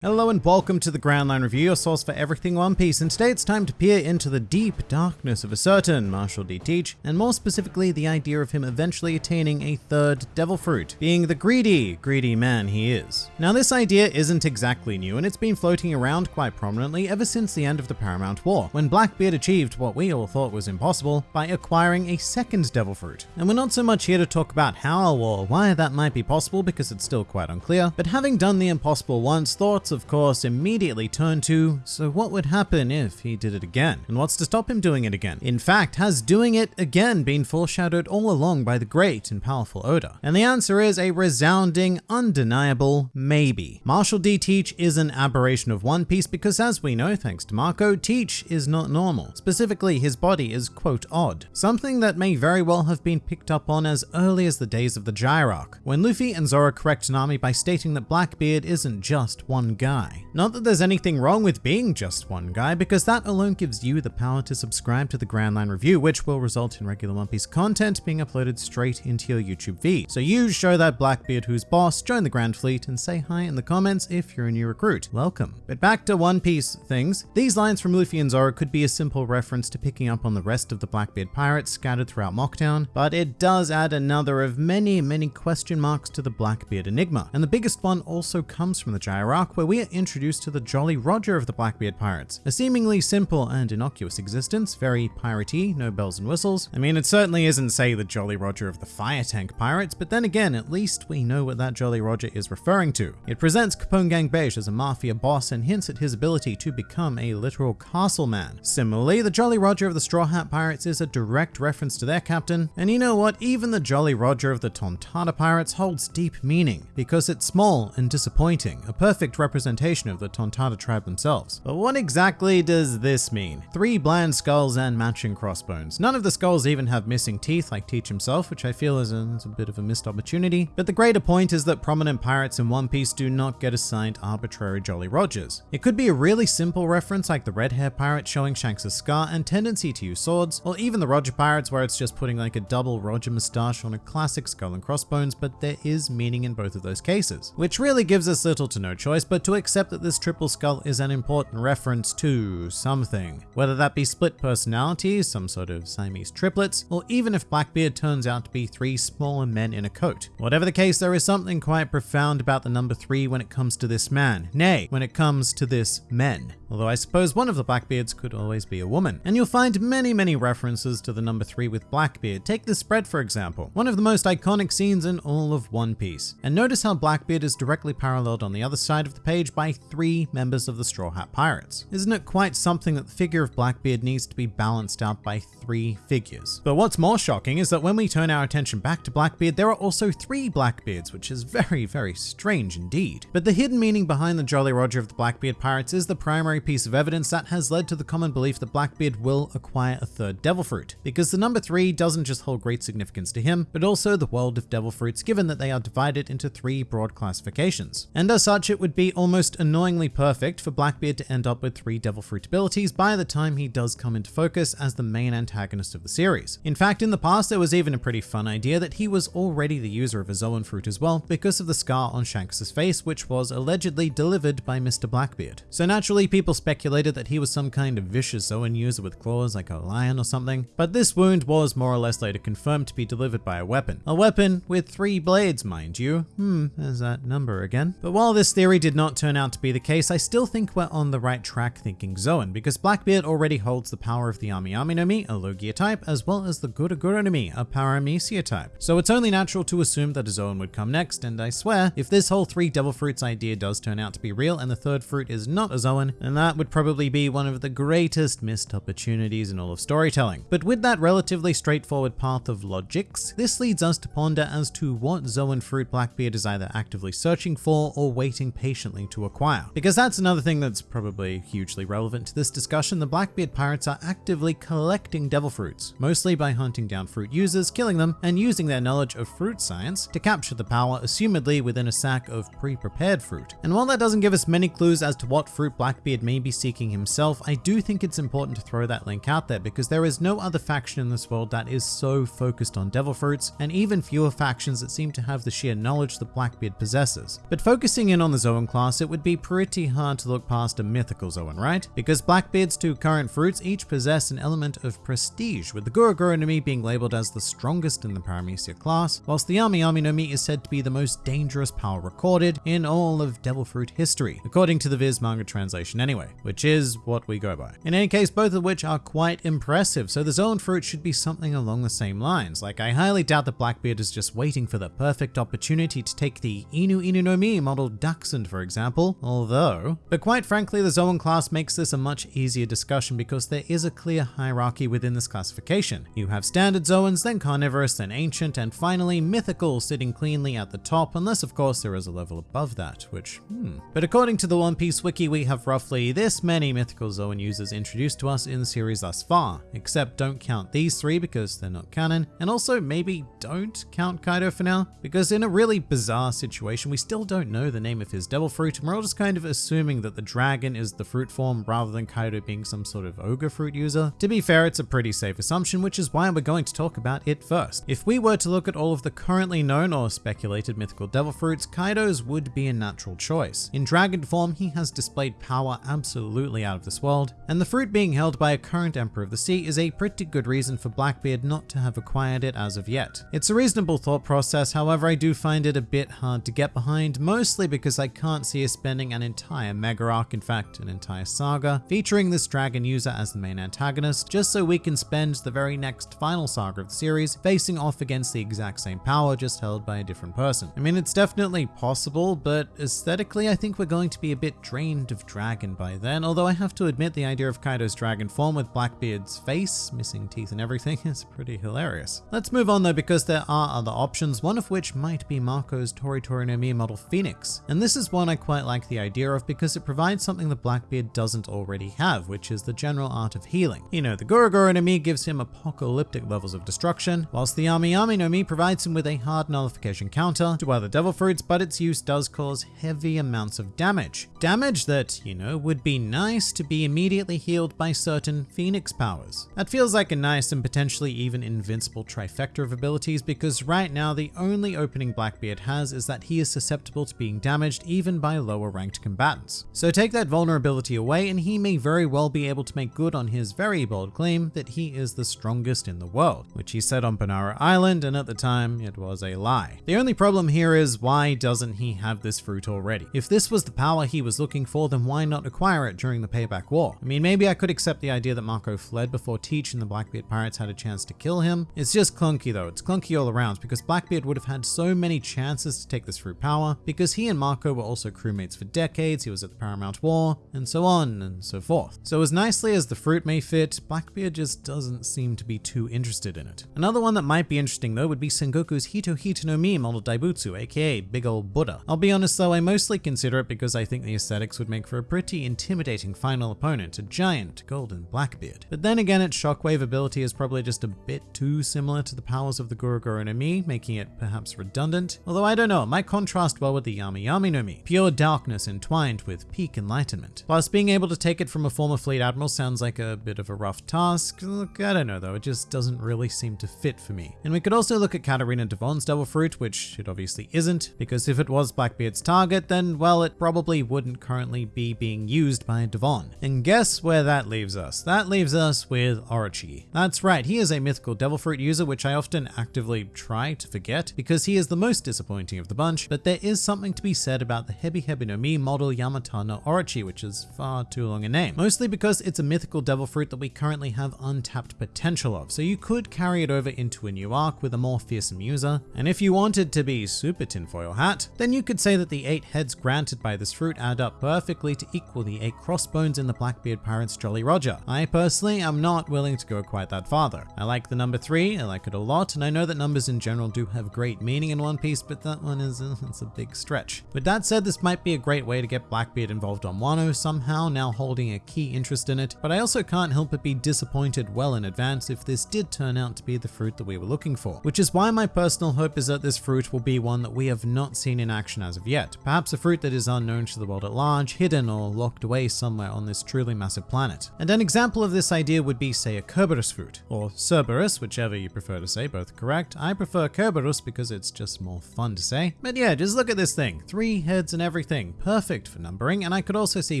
Hello and welcome to the Grand Line Review, your source for everything One Piece, and today it's time to peer into the deep darkness of a certain Marshall D. Teach, and more specifically the idea of him eventually attaining a third Devil Fruit, being the greedy, greedy man he is. Now this idea isn't exactly new, and it's been floating around quite prominently ever since the end of the Paramount War, when Blackbeard achieved what we all thought was impossible by acquiring a second Devil Fruit. And we're not so much here to talk about how or why that might be possible because it's still quite unclear, but having done the impossible once, of course, immediately turn to, so what would happen if he did it again? And what's to stop him doing it again? In fact, has doing it again been foreshadowed all along by the great and powerful Oda? And the answer is a resounding, undeniable maybe. Marshall D. Teach is an aberration of One Piece because as we know, thanks to Marco, Teach is not normal. Specifically, his body is quote odd. Something that may very well have been picked up on as early as the days of the Jaya arc, when Luffy and Zoro correct Nami by stating that Blackbeard isn't just one guy. Not that there's anything wrong with being just one guy, because that alone gives you the power to subscribe to the Grand Line Review, which will result in regular One Piece content being uploaded straight into your YouTube feed. So you show that Blackbeard who's boss, join the Grand Fleet, and say hi in the comments if you're a new recruit. Welcome. But back to One Piece things. These lines from Luffy and Zoro could be a simple reference to picking up on the rest of the Blackbeard pirates scattered throughout Mocktown, but it does add another of many, many question marks to the Blackbeard enigma. And the biggest one also comes from the Jaya arc, where we are introduced to the Jolly Roger of the Blackbeard Pirates. A seemingly simple and innocuous existence, very piratey, no bells and whistles. I mean, it certainly isn't, say, the Jolly Roger of the Fire Tank Pirates, but then again, at least we know what that Jolly Roger is referring to. It presents Capone Gang Bege as a mafia boss and hints at his ability to become a literal castle man. Similarly, the Jolly Roger of the Straw Hat Pirates is a direct reference to their captain, and you know what, even the Jolly Roger of the Tontatta Pirates holds deep meaning, because it's small and disappointing, a perfect representation representation of the Tontatta tribe themselves. But what exactly does this mean? Three bland skulls and matching crossbones. None of the skulls even have missing teeth like Teach himself, which I feel is a, is a bit of a missed opportunity. But the greater point is that prominent pirates in One Piece do not get assigned arbitrary Jolly Rogers. It could be a really simple reference like the red hair pirate showing Shanks' a scar and tendency to use swords, or even the Roger pirates where it's just putting like a double Roger moustache on a classic skull and crossbones, but there is meaning in both of those cases, which really gives us little to no choice but to accept that this triple skull is an important reference to something. Whether that be split personalities, some sort of Siamese triplets, or even if Blackbeard turns out to be three smaller men in a coat. Whatever the case, there is something quite profound about the number three when it comes to this man. Nay, when it comes to this men. Although I suppose one of the Blackbeards could always be a woman. And you'll find many, many references to the number three with Blackbeard. Take this spread, for example. One of the most iconic scenes in all of One Piece. And notice how Blackbeard is directly paralleled on the other side of the page by three members of the Straw Hat Pirates. Isn't it quite something that the figure of Blackbeard needs to be balanced out by three figures? But what's more shocking is that when we turn our attention back to Blackbeard, there are also three Blackbeards, which is very, very strange indeed. But the hidden meaning behind the Jolly Roger of the Blackbeard Pirates is the primary piece of evidence that has led to the common belief that Blackbeard will acquire a third Devil Fruit, because the number three doesn't just hold great significance to him, but also the world of Devil Fruits given that they are divided into three broad classifications. And as such, it would be almost annoyingly perfect for Blackbeard to end up with three Devil Fruit abilities by the time he does come into focus as the main antagonist of the series. In fact, in the past, there was even a pretty fun idea that he was already the user of a Zoan Fruit as well because of the scar on Shanks' face, which was allegedly delivered by Mr. Blackbeard. So naturally, people speculated that he was some kind of vicious Zoan user with claws like a lion or something, but this wound was more or less later confirmed to be delivered by a weapon. A weapon with three blades, mind you. Hmm, there's that number again. But while this theory did not turn out to be the case, I still think we're on the right track thinking Zoan, because Blackbeard already holds the power of the Ami no Mi, a Logia type, as well as the Gura no Mi, a Paramecia type. So it's only natural to assume that a Zoan would come next, and I swear, if this whole three Devil Fruits idea does turn out to be real and the third fruit is not a Zoan, then that would probably be one of the greatest missed opportunities in all of storytelling. But with that relatively straightforward path of logics, this leads us to ponder as to what Zoan fruit Blackbeard is either actively searching for or waiting patiently to acquire. Because that's another thing that's probably hugely relevant to this discussion, the Blackbeard pirates are actively collecting devil fruits, mostly by hunting down fruit users, killing them, and using their knowledge of fruit science to capture the power assumedly within a sack of pre-prepared fruit. And while that doesn't give us many clues as to what fruit Blackbeard may be seeking himself, I do think it's important to throw that link out there because there is no other faction in this world that is so focused on devil fruits, and even fewer factions that seem to have the sheer knowledge that Blackbeard possesses. But focusing in on the Zoan class class, it would be pretty hard to look past a mythical Zoan, right? Because Blackbeard's two current fruits each possess an element of prestige, with the Gura Gura no Mi being labeled as the strongest in the Paramecia class, whilst the Yami Yami no Mi is said to be the most dangerous power recorded in all of Devil Fruit history, according to the Viz manga translation anyway, which is what we go by. In any case, both of which are quite impressive, so the Zoan fruit should be something along the same lines. Like, I highly doubt that Blackbeard is just waiting for the perfect opportunity to take the Inu Inu no Mi model Dachshund, for example, although, but quite frankly, the Zoan class makes this a much easier discussion because there is a clear hierarchy within this classification. You have standard Zoans, then carnivorous, then ancient, and finally mythical sitting cleanly at the top, unless of course there is a level above that, which, hmm. But according to the One Piece wiki, we have roughly this many mythical Zoan users introduced to us in the series thus far, except don't count these three because they're not canon, and also maybe don't count Kaido for now, because in a really bizarre situation, we still don't know the name of his devil fruit, and we're all just kind of assuming that the dragon is the fruit form rather than Kaido being some sort of ogre fruit user. To be fair, it's a pretty safe assumption, which is why we're going to talk about it first. If we were to look at all of the currently known or speculated mythical devil fruits, Kaido's would be a natural choice. In dragon form, he has displayed power absolutely out of this world, and the fruit being held by a current Emperor of the Sea is a pretty good reason for Blackbeard not to have acquired it as of yet. It's a reasonable thought process, however I do find it a bit hard to get behind, mostly because I can't see us spending an entire mega arc, in fact an entire saga, featuring this dragon user as the main antagonist, just so we can spend the very next final saga of the series facing off against the exact same power just held by a different person. I mean it's definitely possible, but aesthetically I think we're going to be a bit drained of dragon by then, although I have to admit the idea of Kaido's dragon form with Blackbeard's face, missing teeth and everything is pretty hilarious. Let's move on though because there are other options, one of which might be Marco's Tori Tori no Mi model Phoenix. And this is one I quite like the idea of because it provides something that Blackbeard doesn't already have, which is the general art of healing. You know, the Gura Gura no Mi gives him apocalyptic levels of destruction, whilst the Yami Yami no Mi provides him with a hard nullification counter to other devil fruits, but its use does cause heavy amounts of damage. Damage that, you know, would be nice to be immediately healed by certain Phoenix powers. That feels like a nice and potentially even invincible trifecta of abilities because right now the only opening Blackbeard has is that he is susceptible to being damaged even by lower ranked combatants. So take that vulnerability away and he may very well be able to make good on his very bold claim that he is the strongest in the world, which he said on Banaro Island and at the time it was a lie. The only problem here is why doesn't he have this fruit already? If this was the power he was looking for then why not acquire it during the payback war? I mean maybe I could accept the idea that Marco fled before Teach and the Blackbeard pirates had a chance to kill him. It's just clunky though, it's clunky all around because Blackbeard would have had so many chances to take this fruit power because he and Marco were also crewmates for decades, he was at the Paramount War, and so on and so forth. So as nicely as the fruit may fit, Blackbeard just doesn't seem to be too interested in it. Another one that might be interesting though would be Sengoku's Hito Hito no Mi model Daibutsu, aka Big Old Buddha. I'll be honest though, I mostly consider it because I think the aesthetics would make for a pretty intimidating final opponent, a giant golden Blackbeard. But then again, its shockwave ability is probably just a bit too similar to the powers of the Gura Gura no Mi, making it perhaps redundant. Although I don't know, it might contrast well with the Yami Yami no Mi, pure darkness entwined with peak enlightenment. Plus, being able to take it from a former fleet admiral sounds like a bit of a rough task. Look, I don't know though, it just doesn't really seem to fit for me. And we could also look at Katarina Devon's Devil Fruit, which it obviously isn't, because if it was Blackbeard's target, then well, it probably wouldn't currently be being used by Devon. And guess where that leaves us? That leaves us with Orochi. That's right, he is a mythical Devil Fruit user, which I often actively try to forget, because he is the most disappointing of the bunch, but there is something to be said about the Hebi no Mi model Yamata no Orochi, which is far too long a name. Mostly because it's a mythical devil fruit that we currently have untapped potential of, so you could carry it over into a new arc with a more fearsome user. And if you wanted to be super tinfoil hat, then you could say that the 8 heads granted by this fruit add up perfectly to equal the 8 crossbones in the Blackbeard Pirates Jolly Roger. I personally am not willing to go quite that farther. I like the number 3, I like it a lot, and I know that numbers in general do have great meaning in One Piece, but that one is it's a big stretch. With that said, this might be a great way to get Blackbeard involved on Wano somehow, now holding a key interest in it, but I also can't help but be disappointed well in advance if this did turn out to be the fruit that we were looking for. Which is why my personal hope is that this fruit will be one that we have not seen in action as of yet. Perhaps a fruit that is unknown to the world at large, hidden or locked away somewhere on this truly massive planet. And an example of this idea would be say a Kerberos fruit, or Cerberus, whichever you prefer to say, both correct. I prefer Kerberos because it's just more fun to say. But yeah, just look at this thing. Three heads and everything everything, perfect for numbering, and I could also see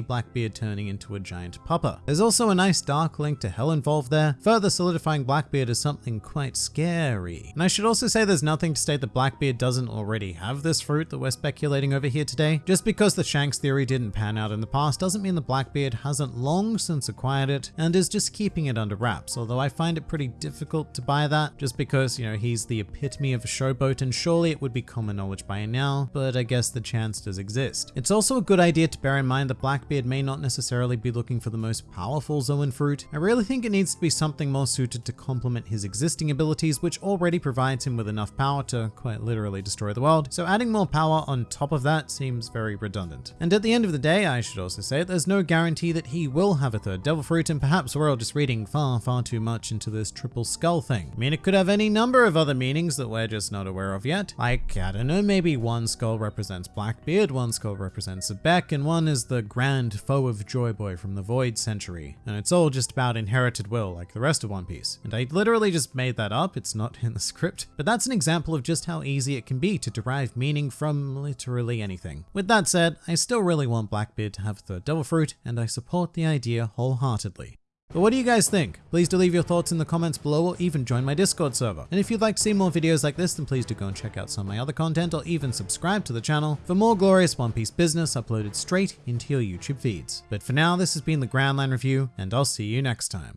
Blackbeard turning into a giant pupper. There's also a nice dark link to hell involved there, further solidifying Blackbeard as something quite scary. And I should also say there's nothing to state that Blackbeard doesn't already have this fruit that we're speculating over here today. Just because the Shanks theory didn't pan out in the past doesn't mean the Blackbeard hasn't long since acquired it and is just keeping it under wraps, although I find it pretty difficult to buy that just because, you know, he's the epitome of a showboat and surely it would be common knowledge by now, but I guess the chance does exist. It's also a good idea to bear in mind that Blackbeard may not necessarily be looking for the most powerful Zoan fruit. I really think it needs to be something more suited to complement his existing abilities, which already provides him with enough power to quite literally destroy the world. So adding more power on top of that seems very redundant. And at the end of the day, I should also say there's no guarantee that he will have a third devil fruit and perhaps we're all just reading far, far too much into this triple skull thing. I mean, it could have any number of other meanings that we're just not aware of yet. Like, I don't know, maybe one skull represents Blackbeard, one skull represents Xebec, and one is the grand foe of Joyboy from the Void Century. And it's all just about inherited will, like the rest of One Piece. And I literally just made that up, it's not in the script. But that's an example of just how easy it can be to derive meaning from literally anything. With that said, I still really want Blackbeard to have the devil fruit, and I support the idea wholeheartedly. But what do you guys think? Please do leave your thoughts in the comments below or even join my Discord server. And if you'd like to see more videos like this, then please do go and check out some of my other content or even subscribe to the channel for more glorious One Piece business uploaded straight into your YouTube feeds. But for now, this has been the Grand Line Review, and I'll see you next time.